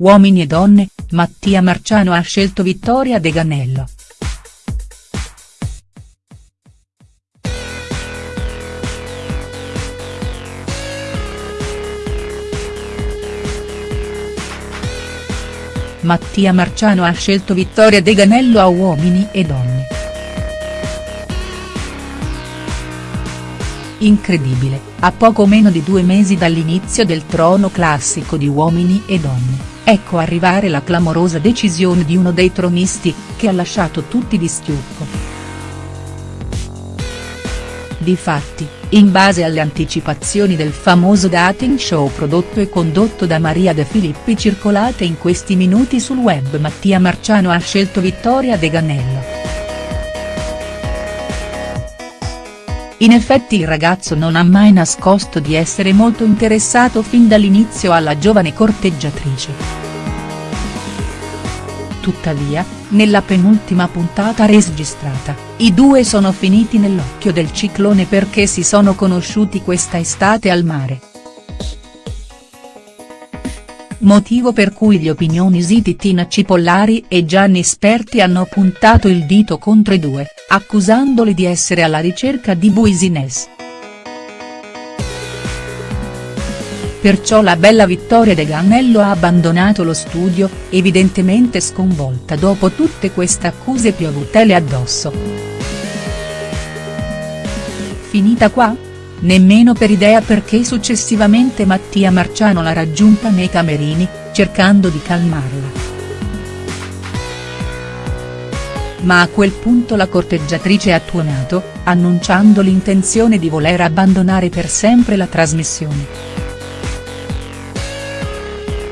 Uomini e donne, Mattia Marciano ha scelto Vittoria De Ganello. Mattia Marciano ha scelto Vittoria De Ganello a Uomini e Donne. Incredibile, a poco meno di due mesi dall'inizio del trono classico di Uomini e Donne, ecco arrivare la clamorosa decisione di uno dei tronisti, che ha lasciato tutti di stucco. Difatti, in base alle anticipazioni del famoso dating show prodotto e condotto da Maria De Filippi circolate in questi minuti sul web Mattia Marciano ha scelto Vittoria De Ganello. In effetti il ragazzo non ha mai nascosto di essere molto interessato fin dall'inizio alla giovane corteggiatrice. Tuttavia, nella penultima puntata registrata, i due sono finiti nell'occhio del ciclone perché si sono conosciuti questa estate al mare. Motivo per cui gli opinionisiti Tina Cipollari e Gianni Sperti hanno puntato il dito contro i due, accusandoli di essere alla ricerca di business. Perciò la bella Vittoria De Gannello ha abbandonato lo studio, evidentemente sconvolta dopo tutte queste accuse piovutele addosso. Finita qua? Nemmeno per idea perché successivamente Mattia Marciano l'ha raggiunta nei camerini, cercando di calmarla. Ma a quel punto la corteggiatrice ha tuonato, annunciando l'intenzione di voler abbandonare per sempre la trasmissione.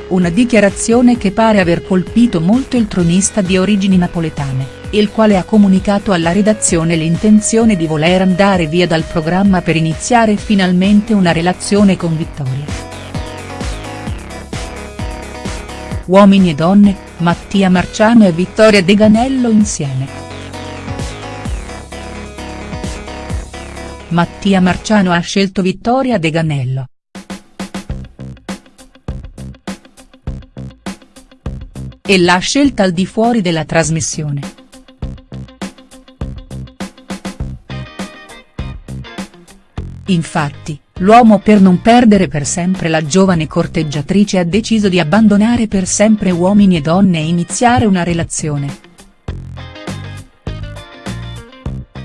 Una dichiarazione che pare aver colpito molto il tronista di origini napoletane il quale ha comunicato alla redazione l'intenzione di voler andare via dal programma per iniziare finalmente una relazione con Vittoria. Uomini e donne, Mattia Marciano e Vittoria De Ganello insieme. Mattia Marciano ha scelto Vittoria De Ganello. E l'ha scelta al di fuori della trasmissione. Infatti, l'uomo per non perdere per sempre la giovane corteggiatrice ha deciso di abbandonare per sempre uomini e donne e iniziare una relazione.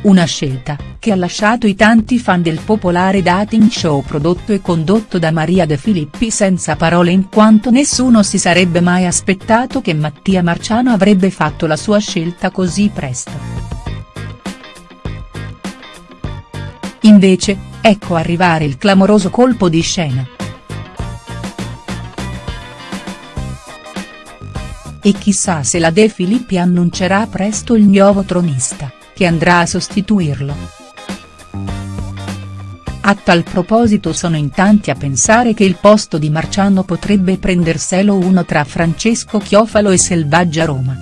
Una scelta, che ha lasciato i tanti fan del popolare dating show prodotto e condotto da Maria De Filippi senza parole in quanto nessuno si sarebbe mai aspettato che Mattia Marciano avrebbe fatto la sua scelta così presto. Invece, ecco arrivare il clamoroso colpo di scena. E chissà se la De Filippi annuncerà presto il nuovo tronista, che andrà a sostituirlo. A tal proposito sono in tanti a pensare che il posto di Marciano potrebbe prenderselo uno tra Francesco Chiofalo e Selvaggia Roma.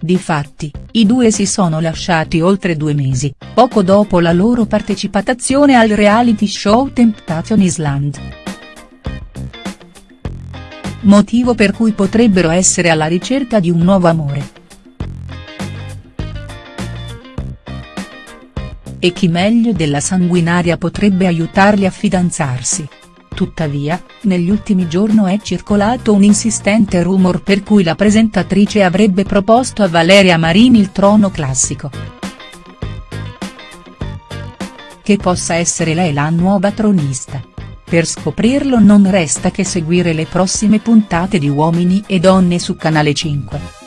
Difatti, i due si sono lasciati oltre due mesi, poco dopo la loro partecipazione al reality show Temptation Island. Motivo per cui potrebbero essere alla ricerca di un nuovo amore. E chi meglio della sanguinaria potrebbe aiutarli a fidanzarsi. Tuttavia, negli ultimi giorni è circolato un insistente rumor per cui la presentatrice avrebbe proposto a Valeria Marini il trono classico. Che possa essere lei la nuova tronista. Per scoprirlo non resta che seguire le prossime puntate di Uomini e Donne su Canale 5.